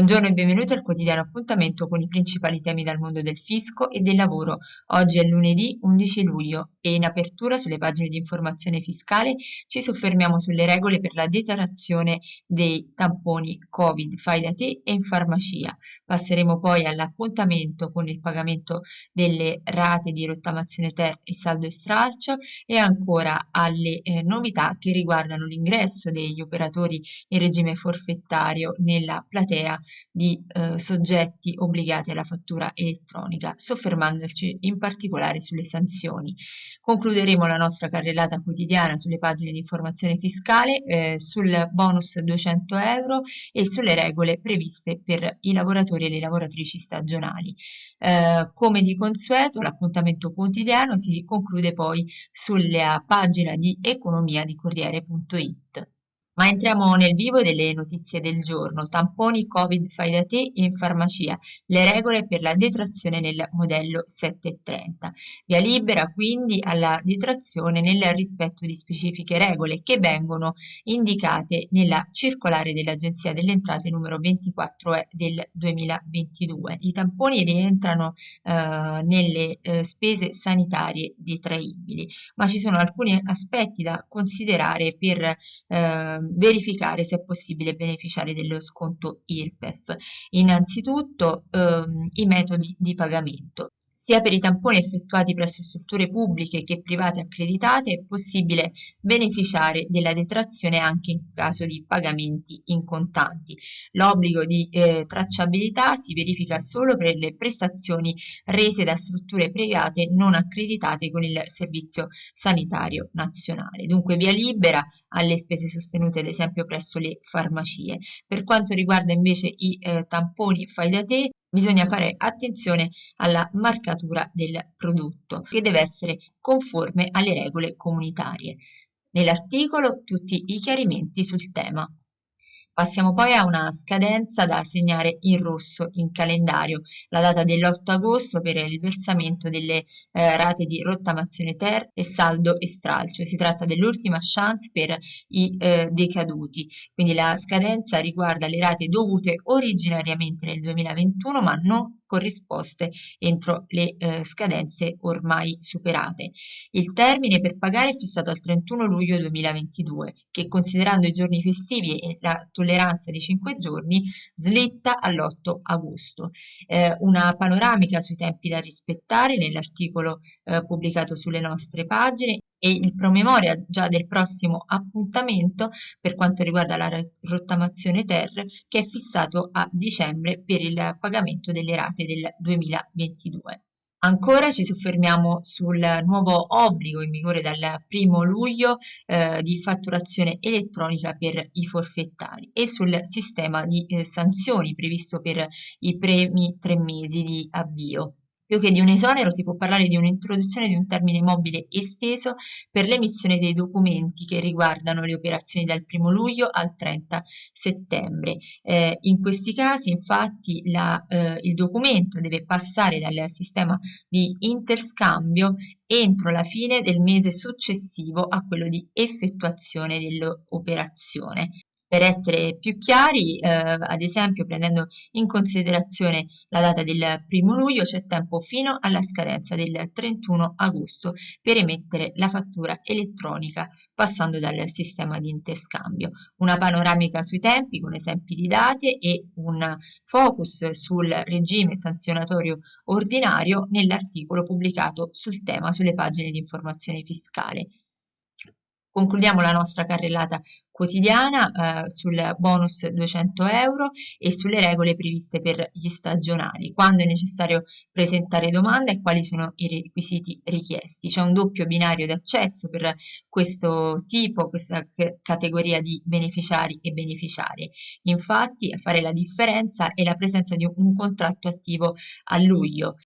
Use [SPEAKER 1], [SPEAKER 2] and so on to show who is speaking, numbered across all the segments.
[SPEAKER 1] Buongiorno e benvenuti al quotidiano appuntamento con i principali temi dal mondo del fisco e del lavoro. Oggi è lunedì 11 luglio e in apertura sulle pagine di informazione fiscale ci soffermiamo sulle regole per la detrazione dei tamponi Covid, fai da te e in farmacia. Passeremo poi all'appuntamento con il pagamento delle rate di rottamazione ter e saldo e stralcio e ancora alle eh, novità che riguardano l'ingresso degli operatori in regime forfettario nella platea di eh, soggetti obbligati alla fattura elettronica, soffermandoci in particolare sulle sanzioni. Concluderemo la nostra carrellata quotidiana sulle pagine di informazione fiscale, eh, sul bonus 200 euro e sulle regole previste per i lavoratori e le lavoratrici stagionali. Eh, come di consueto, l'appuntamento quotidiano si conclude poi sulla pagina di economia di Corriere.it. Ma entriamo nel vivo delle notizie del giorno. Tamponi Covid fai da te in farmacia. Le regole per la detrazione nel modello 730. Via libera quindi alla detrazione nel rispetto di specifiche regole che vengono indicate nella circolare dell'Agenzia delle Entrate numero 24 del 2022. I tamponi rientrano eh, nelle eh, spese sanitarie detraibili, ma ci sono alcuni aspetti da considerare per eh, verificare se è possibile beneficiare dello sconto IRPEF. Innanzitutto ehm, i metodi di pagamento. Sia per i tamponi effettuati presso strutture pubbliche che private accreditate è possibile beneficiare della detrazione anche in caso di pagamenti in contanti. L'obbligo di eh, tracciabilità si verifica solo per le prestazioni rese da strutture private non accreditate con il Servizio Sanitario Nazionale. Dunque via libera alle spese sostenute ad esempio presso le farmacie. Per quanto riguarda invece i eh, tamponi fai da te, bisogna fare attenzione alla marcatura del prodotto che deve essere conforme alle regole comunitarie. Nell'articolo tutti i chiarimenti sul tema. Passiamo poi a una scadenza da segnare in rosso in calendario, la data dell'8 agosto per il versamento delle eh, rate di rottamazione ter e saldo e stralcio. Si tratta dell'ultima chance per i eh, decaduti, quindi la scadenza riguarda le rate dovute originariamente nel 2021 ma non corrisposte entro le eh, scadenze ormai superate. Il termine per pagare è fissato al 31 luglio 2022, che considerando i giorni festivi e la tolleranza di 5 giorni slitta all'8 agosto. Eh, una panoramica sui tempi da rispettare nell'articolo eh, pubblicato sulle nostre pagine e il promemoria già del prossimo appuntamento per quanto riguarda la rottamazione ter che è fissato a dicembre per il pagamento delle rate del 2022. Ancora ci soffermiamo sul nuovo obbligo in vigore dal 1 luglio eh, di fatturazione elettronica per i forfettari e sul sistema di eh, sanzioni previsto per i primi tre mesi di avvio. Più che di un esonero si può parlare di un'introduzione di un termine mobile esteso per l'emissione dei documenti che riguardano le operazioni dal 1 luglio al 30 settembre. Eh, in questi casi infatti la, eh, il documento deve passare dal sistema di interscambio entro la fine del mese successivo a quello di effettuazione dell'operazione. Per essere più chiari, eh, ad esempio prendendo in considerazione la data del primo luglio, c'è tempo fino alla scadenza del 31 agosto per emettere la fattura elettronica passando dal sistema di interscambio. Una panoramica sui tempi con esempi di date e un focus sul regime sanzionatorio ordinario nell'articolo pubblicato sul tema sulle pagine di informazione fiscale. Concludiamo la nostra carrellata quotidiana eh, sul bonus 200 euro e sulle regole previste per gli stagionali, quando è necessario presentare domanda e quali sono i requisiti richiesti. C'è un doppio binario d'accesso per questo tipo, questa categoria di beneficiari e beneficiarie. Infatti a fare la differenza è la presenza di un contratto attivo a luglio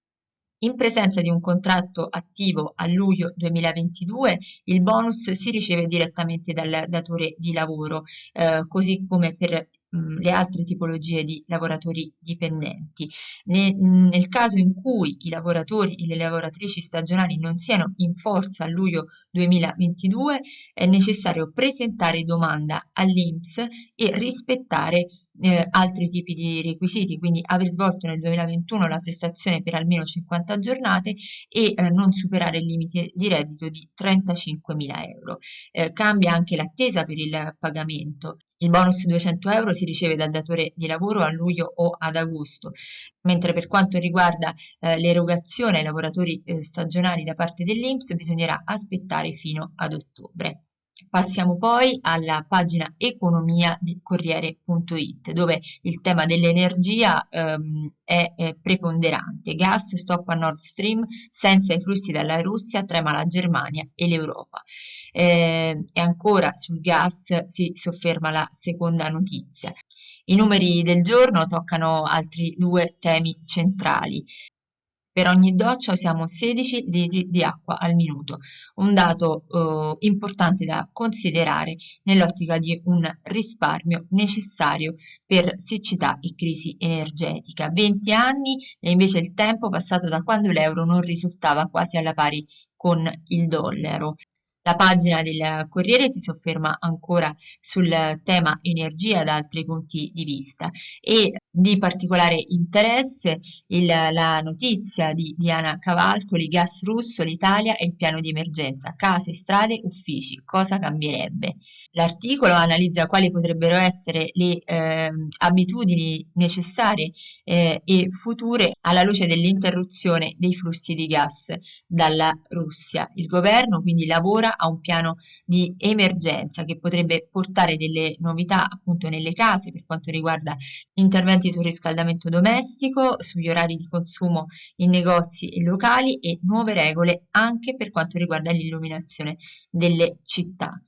[SPEAKER 1] in presenza di un contratto attivo a luglio 2022, il bonus si riceve direttamente dal datore di lavoro, eh, così come per mh, le altre tipologie di lavoratori dipendenti. Ne, nel caso in cui i lavoratori e le lavoratrici stagionali non siano in forza a luglio 2022 è necessario presentare domanda all'INPS e rispettare eh, altri tipi di requisiti, quindi aver svolto nel 2021 la prestazione per almeno 50 giornate e eh, non superare il limite di reddito di 35.000 euro. Eh, cambia anche l'attesa per il pagamento. Il bonus 200 euro si riceve dal datore di lavoro a luglio o ad agosto, mentre per quanto riguarda eh, l'erogazione ai lavoratori eh, stagionali da parte dell'INPS bisognerà aspettare fino ad ottobre. Passiamo poi alla pagina economia di Corriere.it dove il tema dell'energia ehm, è, è, preponderante. Gas stop a Nord Stream, senza i flussi dalla Russia trema la Germania e l'Europa. Eh, e ancora sul gas si sofferma la seconda notizia. I numeri del giorno toccano altri due temi centrali. Per ogni doccia usiamo 16 litri di acqua al minuto, un dato eh, importante da considerare nell'ottica di un risparmio necessario per siccità e crisi energetica. 20 anni è invece il tempo passato da quando l'euro non risultava quasi alla pari con il dollaro. La pagina del Corriere si sofferma ancora sul tema energia da altri punti di vista e di particolare interesse il, la notizia di Diana Cavalcoli, gas russo, l'Italia e il piano di emergenza, case, strade, uffici, cosa cambierebbe? L'articolo analizza quali potrebbero essere le eh, abitudini necessarie eh, e future alla luce dell'interruzione dei flussi di gas dalla Russia. Il governo quindi lavora a un piano di emergenza che potrebbe portare delle novità appunto nelle case per quanto riguarda interventi interventi sul riscaldamento domestico, sugli orari di consumo in negozi e locali e nuove regole anche per quanto riguarda l'illuminazione delle città.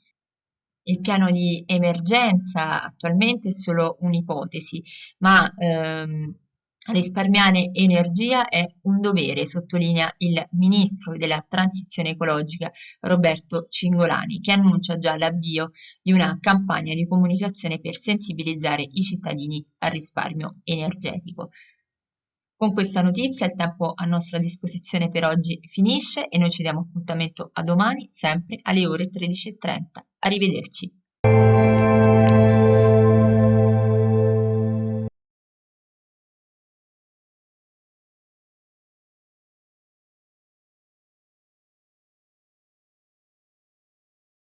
[SPEAKER 1] Il piano di emergenza attualmente è solo un'ipotesi, ma ehm, Risparmiare energia è un dovere, sottolinea il ministro della transizione ecologica Roberto Cingolani, che annuncia già l'avvio di una campagna di comunicazione per sensibilizzare i cittadini al risparmio energetico. Con questa notizia il tempo a nostra disposizione per oggi finisce e noi ci diamo appuntamento a domani sempre alle ore 13.30. Arrivederci.